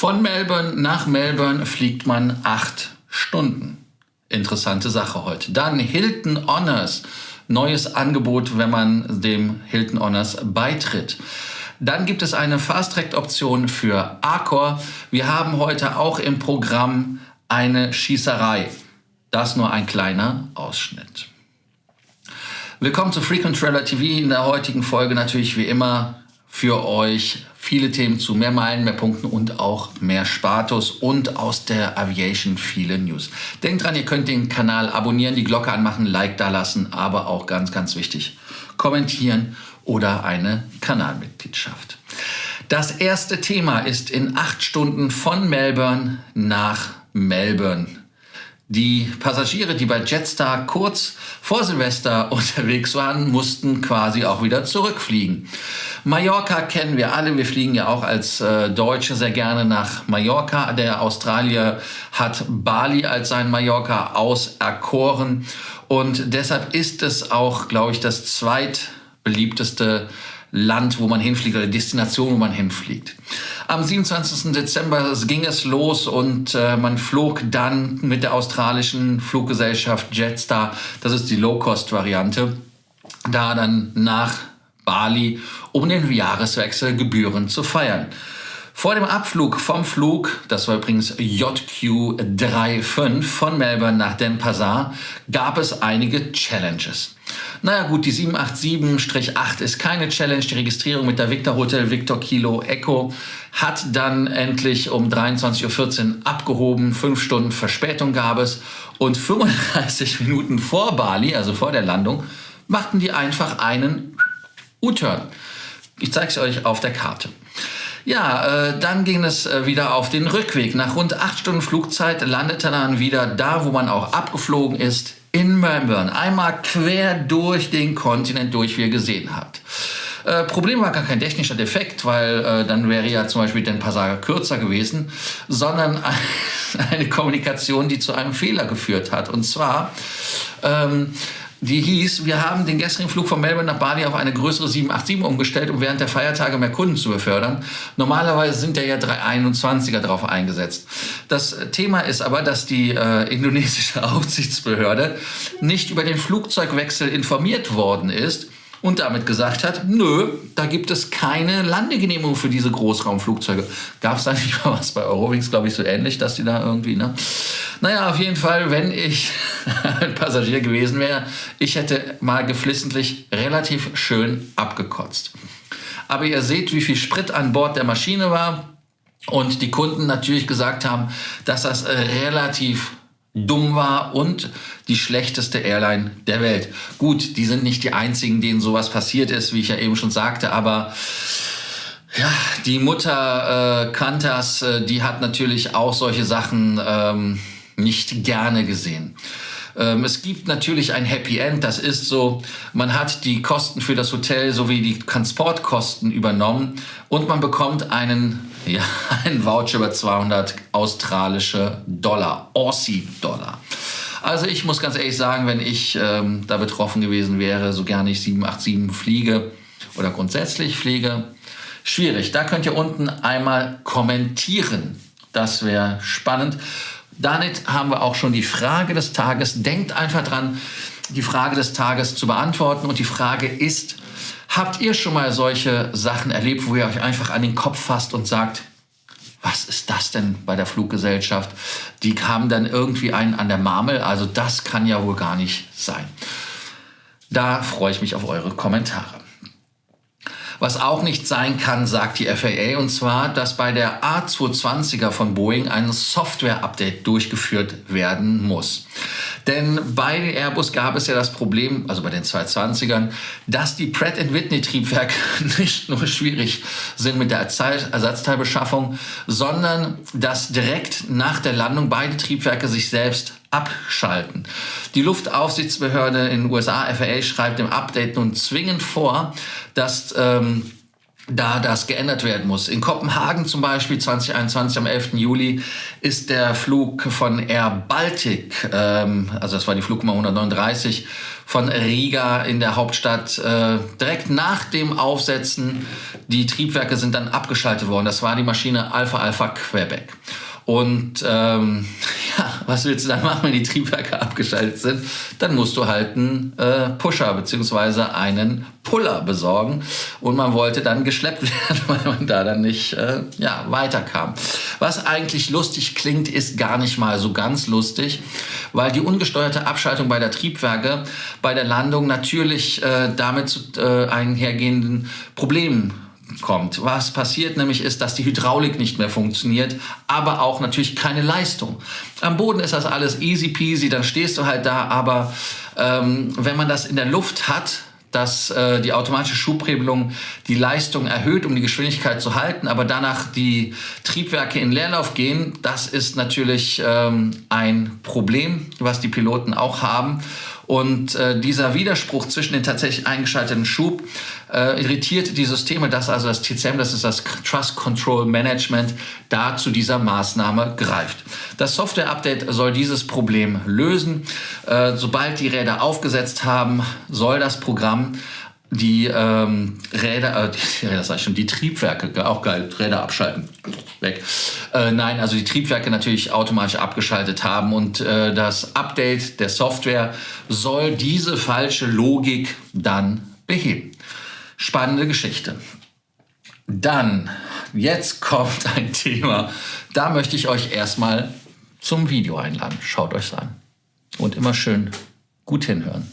Von Melbourne nach Melbourne fliegt man acht Stunden. Interessante Sache heute. Dann Hilton Honors. Neues Angebot, wenn man dem Hilton Honors beitritt. Dann gibt es eine Fast-Track-Option für Accor. Wir haben heute auch im Programm eine Schießerei. Das nur ein kleiner Ausschnitt. Willkommen zu Frequent Traveler TV. In der heutigen Folge natürlich wie immer für euch viele Themen zu mehr Meilen, mehr Punkten und auch mehr Spatus und aus der Aviation viele News. Denkt dran, ihr könnt den Kanal abonnieren, die Glocke anmachen, Like da lassen, aber auch ganz, ganz wichtig, kommentieren oder eine Kanalmitgliedschaft. Das erste Thema ist in acht Stunden von Melbourne nach Melbourne die Passagiere, die bei Jetstar kurz vor Silvester unterwegs waren, mussten quasi auch wieder zurückfliegen. Mallorca kennen wir alle. Wir fliegen ja auch als äh, Deutsche sehr gerne nach Mallorca. Der Australier hat Bali als sein Mallorca auserkoren. Und deshalb ist es auch, glaube ich, das zweitbeliebteste Land, wo man hinfliegt oder Destination, wo man hinfliegt. Am 27. Dezember ging es los und äh, man flog dann mit der australischen Fluggesellschaft Jetstar, das ist die Low-Cost-Variante, da dann nach Bali, um den Jahreswechsel Gebühren zu feiern. Vor dem Abflug vom Flug, das war übrigens JQ35 von Melbourne nach Denpasar, gab es einige Challenges. Naja gut, die 787-8 ist keine Challenge. Die Registrierung mit der Victor Hotel Victor Kilo Echo hat dann endlich um 23.14 Uhr abgehoben. Fünf Stunden Verspätung gab es. Und 35 Minuten vor Bali, also vor der Landung, machten die einfach einen U-Turn. Ich zeige es euch auf der Karte. Ja, äh, dann ging es äh, wieder auf den Rückweg. Nach rund acht Stunden Flugzeit landete dann wieder da, wo man auch abgeflogen ist, in Melbourne. Einmal quer durch den Kontinent durch, wie ihr gesehen habt. Äh, Problem war gar kein technischer Defekt, weil äh, dann wäre ja zum Beispiel den Passager kürzer gewesen, sondern eine Kommunikation, die zu einem Fehler geführt hat. Und zwar ähm, die hieß, wir haben den gestrigen Flug von Melbourne nach Bali auf eine größere 787 umgestellt, um während der Feiertage mehr Kunden zu befördern. Normalerweise sind ja ja 321er drauf eingesetzt. Das Thema ist aber, dass die äh, indonesische Aufsichtsbehörde nicht über den Flugzeugwechsel informiert worden ist und damit gesagt hat, nö, da gibt es keine Landegenehmigung für diese Großraumflugzeuge. Gab es da nicht mal was bei Eurowings, glaube ich, so ähnlich, dass die da irgendwie, ne? Naja, auf jeden Fall, wenn ich ein Passagier gewesen wäre, ich hätte mal geflissentlich relativ schön abgekotzt. Aber ihr seht, wie viel Sprit an Bord der Maschine war und die Kunden natürlich gesagt haben, dass das relativ dumm war und die schlechteste Airline der Welt. Gut, die sind nicht die einzigen, denen sowas passiert ist, wie ich ja eben schon sagte, aber ja, die Mutter äh, Kantas, äh, die hat natürlich auch solche Sachen ähm, nicht gerne gesehen. Ähm, es gibt natürlich ein Happy End, das ist so, man hat die Kosten für das Hotel sowie die Transportkosten übernommen und man bekommt einen, ja, einen Voucher über 200 australische Dollar, Aussie-Dollar. Also ich muss ganz ehrlich sagen, wenn ich ähm, da betroffen gewesen wäre, so gerne ich 787 fliege oder grundsätzlich fliege, schwierig. Da könnt ihr unten einmal kommentieren. Das wäre spannend. Damit haben wir auch schon die Frage des Tages. Denkt einfach dran, die Frage des Tages zu beantworten. Und die Frage ist, habt ihr schon mal solche Sachen erlebt, wo ihr euch einfach an den Kopf fasst und sagt, was ist das denn bei der Fluggesellschaft? Die haben dann irgendwie einen an der Marmel. Also das kann ja wohl gar nicht sein. Da freue ich mich auf eure Kommentare. Was auch nicht sein kann, sagt die FAA, und zwar, dass bei der A220er von Boeing ein Software-Update durchgeführt werden muss. Denn bei Airbus gab es ja das Problem, also bei den 220ern, dass die Pratt Whitney Triebwerke nicht nur schwierig sind mit der Ersatzteilbeschaffung, sondern dass direkt nach der Landung beide Triebwerke sich selbst abschalten. Die Luftaufsichtsbehörde in den USA, FAA, schreibt im Update nun zwingend vor, dass ähm, da das geändert werden muss. In Kopenhagen zum Beispiel 2021 am 11. Juli ist der Flug von Air Baltic, ähm, also das war die Flugnummer 139, von Riga in der Hauptstadt äh, direkt nach dem Aufsetzen. Die Triebwerke sind dann abgeschaltet worden. Das war die Maschine Alpha Alpha Quebec. Und ähm, ja, was willst du dann machen, wenn die Triebwerke abgeschaltet sind? Dann musst du halt einen äh, Pusher beziehungsweise einen Puller besorgen. Und man wollte dann geschleppt werden, weil man da dann nicht äh, ja, weiterkam. Was eigentlich lustig klingt, ist gar nicht mal so ganz lustig, weil die ungesteuerte Abschaltung bei der Triebwerke bei der Landung natürlich äh, damit äh, einhergehenden Problemen kommt. Was passiert nämlich ist, dass die Hydraulik nicht mehr funktioniert, aber auch natürlich keine Leistung. Am Boden ist das alles easy peasy, dann stehst du halt da, aber ähm, wenn man das in der Luft hat, dass äh, die automatische Schubregelung die Leistung erhöht, um die Geschwindigkeit zu halten, aber danach die Triebwerke in Leerlauf gehen, das ist natürlich ähm, ein Problem, was die Piloten auch haben. Und äh, dieser Widerspruch zwischen den tatsächlich eingeschalteten Schub äh, irritiert die Systeme, dass also das TCM, das ist das Trust Control Management, da zu dieser Maßnahme greift. Das Software-Update soll dieses Problem lösen. Äh, sobald die Räder aufgesetzt haben, soll das Programm die ähm, Räder, äh, die Räder sag ich schon, die Triebwerke, auch geil, Räder abschalten, weg. Äh, nein, also die Triebwerke natürlich automatisch abgeschaltet haben und äh, das Update der Software soll diese falsche Logik dann beheben. Spannende Geschichte. Dann, jetzt kommt ein Thema, da möchte ich euch erstmal zum Video einladen. Schaut euch an. Und immer schön gut hinhören.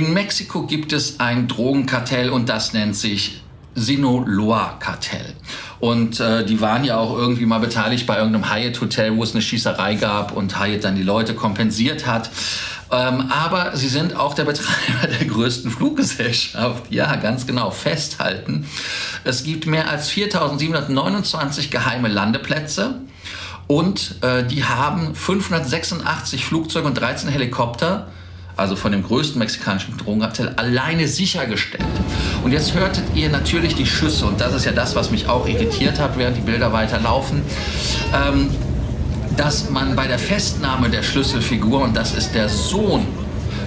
In Mexiko gibt es ein Drogenkartell und das nennt sich Sinaloa-Kartell. Und äh, die waren ja auch irgendwie mal beteiligt bei irgendeinem Hyatt-Hotel, wo es eine Schießerei gab und Hyatt dann die Leute kompensiert hat. Ähm, aber sie sind auch der Betreiber der größten Fluggesellschaft. Ja, ganz genau, festhalten. Es gibt mehr als 4.729 geheime Landeplätze. Und äh, die haben 586 Flugzeuge und 13 Helikopter also von dem größten mexikanischen Drogenkartell, alleine sichergestellt. Und jetzt hörtet ihr natürlich die Schüsse und das ist ja das, was mich auch irritiert hat, während die Bilder weiterlaufen. Ähm, dass man bei der Festnahme der Schlüsselfigur, und das ist der Sohn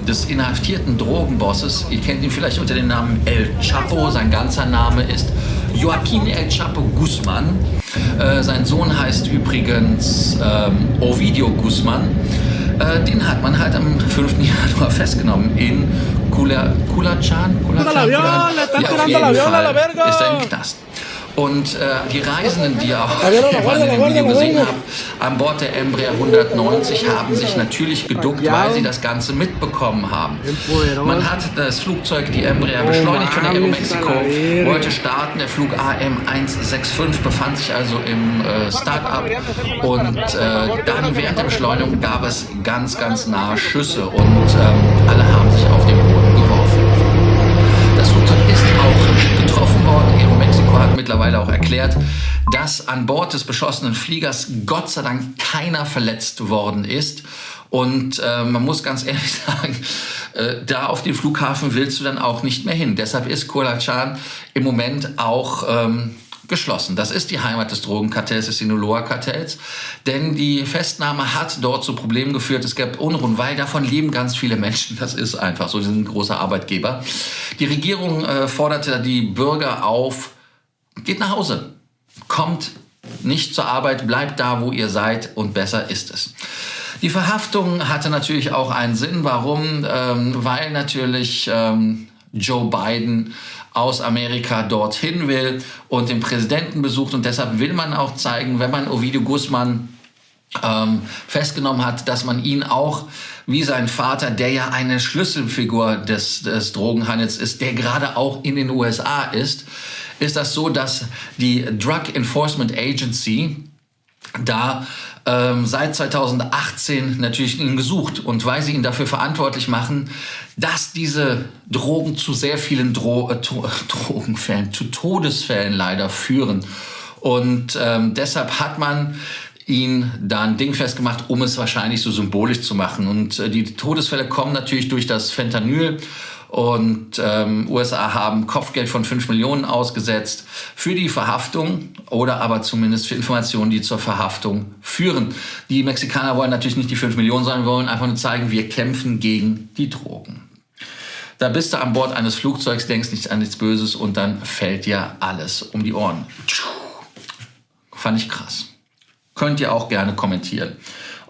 des inhaftierten Drogenbosses, ihr kennt ihn vielleicht unter dem Namen El Chapo, sein ganzer Name ist Joaquin El Chapo Guzman. Äh, sein Sohn heißt übrigens ähm, Ovidio Guzman. Äh, den hat man halt am 5. Januar festgenommen in Kula, Kulachan. Kulachan? Ja, auf jeden Fall ist er im Knast. Und äh, die Reisenden, die auch in dem Video gesehen habt, an Bord der Embraer 190 haben sich natürlich geduckt, weil sie das Ganze mitbekommen haben. Man hat das Flugzeug, die Embraer, beschleunigt von der Aeromexico, wollte starten. Der Flug AM165 befand sich also im äh, Start-up. Und äh, dann während der Beschleunigung gab es ganz, ganz nahe Schüsse und ähm, alle haben sich auf den Boden mittlerweile auch erklärt, dass an Bord des beschossenen Fliegers Gott sei Dank keiner verletzt worden ist. Und äh, man muss ganz ehrlich sagen, äh, da auf den Flughafen willst du dann auch nicht mehr hin. Deshalb ist Kolachan im Moment auch ähm, geschlossen. Das ist die Heimat des Drogenkartells, des Sinaloa-Kartells. Denn die Festnahme hat dort zu Problemen geführt. Es gab Unruhen, weil davon leben ganz viele Menschen. Das ist einfach so. Sie sind ein großer Arbeitgeber. Die Regierung äh, forderte die Bürger auf, geht nach Hause, kommt nicht zur Arbeit, bleibt da, wo ihr seid und besser ist es. Die Verhaftung hatte natürlich auch einen Sinn. Warum? Ähm, weil natürlich ähm, Joe Biden aus Amerika dorthin will und den Präsidenten besucht. Und deshalb will man auch zeigen, wenn man Ovidio Guzman ähm, festgenommen hat, dass man ihn auch wie sein Vater, der ja eine Schlüsselfigur des, des Drogenhandels ist, der gerade auch in den USA ist, ist das so, dass die Drug Enforcement Agency da ähm, seit 2018 natürlich ihn gesucht und weil sie ihn dafür verantwortlich machen, dass diese Drogen zu sehr vielen Dro äh, Drogenfällen, zu Todesfällen leider führen. Und ähm, deshalb hat man ihn da ein Ding festgemacht, um es wahrscheinlich so symbolisch zu machen. Und äh, die Todesfälle kommen natürlich durch das Fentanyl und ähm, USA haben Kopfgeld von 5 Millionen ausgesetzt für die Verhaftung oder aber zumindest für Informationen, die zur Verhaftung führen. Die Mexikaner wollen natürlich nicht die 5 Millionen, sondern wollen einfach nur zeigen, wir kämpfen gegen die Drogen. Da bist du an Bord eines Flugzeugs, denkst nicht an nichts Böses und dann fällt dir alles um die Ohren. Fand ich krass. Könnt ihr auch gerne kommentieren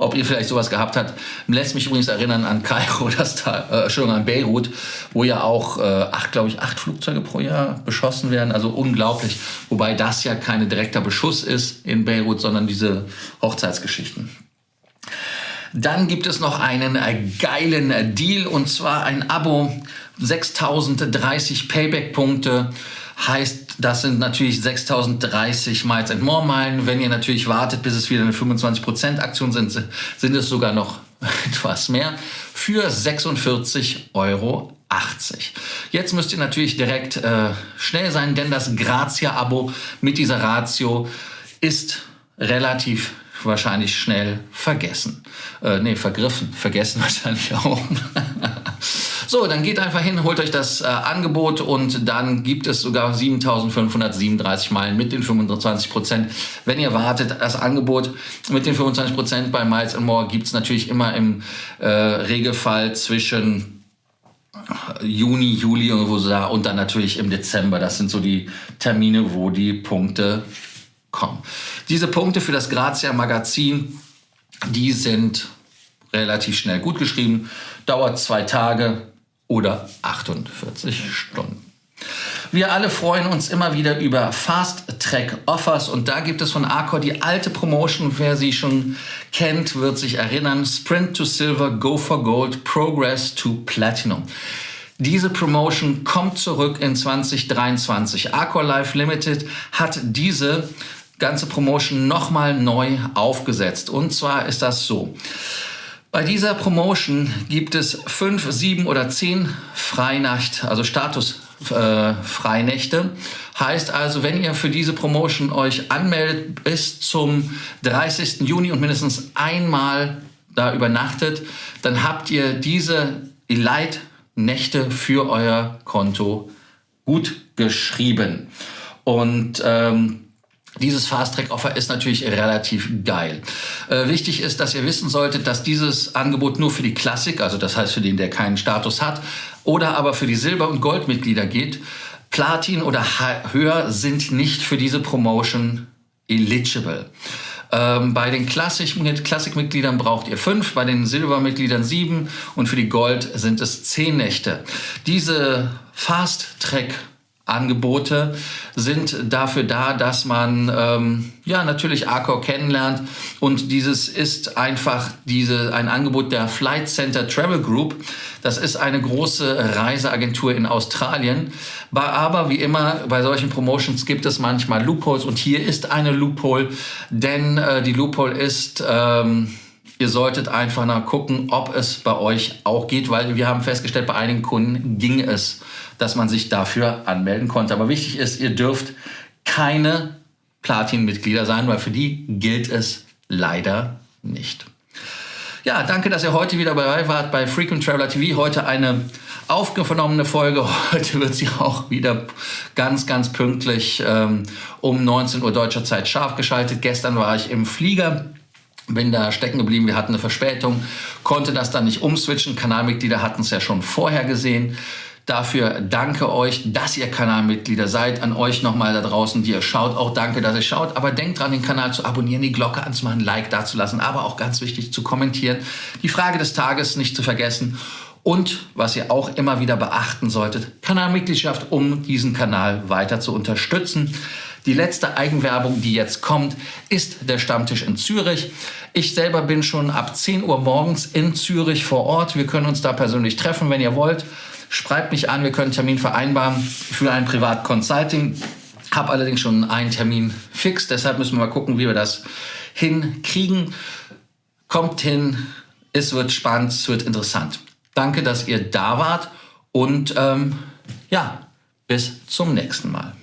ob ihr vielleicht sowas gehabt habt. Lässt mich übrigens erinnern an Kairo, das da, äh, Entschuldigung, an Beirut, wo ja auch äh, acht, glaube ich, acht Flugzeuge pro Jahr beschossen werden. Also unglaublich. Wobei das ja kein direkter Beschuss ist in Beirut, sondern diese Hochzeitsgeschichten. Dann gibt es noch einen geilen Deal und zwar ein Abo, 6030 Payback-Punkte heißt, das sind natürlich 6030 Miles and More Meilen. Wenn ihr natürlich wartet, bis es wieder eine 25% Aktion sind, sind es sogar noch etwas mehr für 46,80 Euro. Jetzt müsst ihr natürlich direkt äh, schnell sein, denn das Grazia-Abo mit dieser Ratio ist relativ wahrscheinlich schnell vergessen. Äh, nee, vergriffen. Vergessen wahrscheinlich auch. So, dann geht einfach hin, holt euch das äh, Angebot und dann gibt es sogar 7537 Meilen mit den 25 Prozent. Wenn ihr wartet, das Angebot mit den 25 Prozent bei Miles More gibt es natürlich immer im äh, Regelfall zwischen Juni, Juli und, wo da, und dann natürlich im Dezember. Das sind so die Termine, wo die Punkte kommen. Diese Punkte für das Grazia Magazin, die sind relativ schnell gut geschrieben, dauert zwei Tage, oder 48 Stunden. Wir alle freuen uns immer wieder über Fast Track Offers und da gibt es von Arcor die alte Promotion. Wer sie schon kennt, wird sich erinnern. Sprint to Silver, Go for Gold, Progress to Platinum. Diese Promotion kommt zurück in 2023. Arcor Life Limited hat diese ganze Promotion nochmal neu aufgesetzt. Und zwar ist das so. Bei dieser Promotion gibt es fünf, sieben oder zehn Freinacht, also Status-Freinächte. Äh, heißt also, wenn ihr für diese Promotion euch anmeldet bis zum 30. Juni und mindestens einmal da übernachtet, dann habt ihr diese Elite-Nächte für euer Konto gut geschrieben. Und ähm, dieses Fast-Track-Offer ist natürlich relativ geil. Äh, wichtig ist, dass ihr wissen solltet, dass dieses Angebot nur für die Klassik, also das heißt für den, der keinen Status hat, oder aber für die Silber- und Goldmitglieder geht. Platin oder höher sind nicht für diese Promotion eligible. Ähm, bei den Klassikmitgliedern braucht ihr fünf, bei den Silbermitgliedern sieben und für die Gold sind es zehn Nächte. Diese Fast-Track Angebote sind dafür da, dass man ähm, ja natürlich Arcor kennenlernt und dieses ist einfach diese ein Angebot der Flight Center Travel Group. Das ist eine große Reiseagentur in Australien. Aber wie immer bei solchen Promotions gibt es manchmal Loopholes und hier ist eine Loophole, denn äh, die Loophole ist ähm, Ihr solltet einfach nach gucken, ob es bei euch auch geht, weil wir haben festgestellt, bei einigen Kunden ging es dass man sich dafür anmelden konnte. Aber wichtig ist, ihr dürft keine Platin-Mitglieder sein, weil für die gilt es leider nicht. Ja, danke, dass ihr heute wieder dabei wart bei Frequent Traveler TV. Heute eine aufgenommene Folge. Heute wird sie auch wieder ganz, ganz pünktlich ähm, um 19 Uhr deutscher Zeit scharf geschaltet. Gestern war ich im Flieger bin da stecken geblieben, wir hatten eine Verspätung, konnte das dann nicht umswitchen. Kanalmitglieder hatten es ja schon vorher gesehen. Dafür danke euch, dass ihr Kanalmitglieder seid. An euch nochmal da draußen, die ihr schaut. Auch danke, dass ihr schaut. Aber denkt dran, den Kanal zu abonnieren, die Glocke anzumachen, ein Like dazulassen. Aber auch ganz wichtig zu kommentieren. Die Frage des Tages nicht zu vergessen. Und was ihr auch immer wieder beachten solltet, Kanalmitgliedschaft, um diesen Kanal weiter zu unterstützen. Die letzte Eigenwerbung, die jetzt kommt, ist der Stammtisch in Zürich. Ich selber bin schon ab 10 Uhr morgens in Zürich vor Ort. Wir können uns da persönlich treffen, wenn ihr wollt. Schreibt mich an, wir können einen Termin vereinbaren für ein Privat-Consulting. Habe allerdings schon einen Termin fix, deshalb müssen wir mal gucken, wie wir das hinkriegen. Kommt hin, es wird spannend, es wird interessant. Danke, dass ihr da wart und ähm, ja, bis zum nächsten Mal.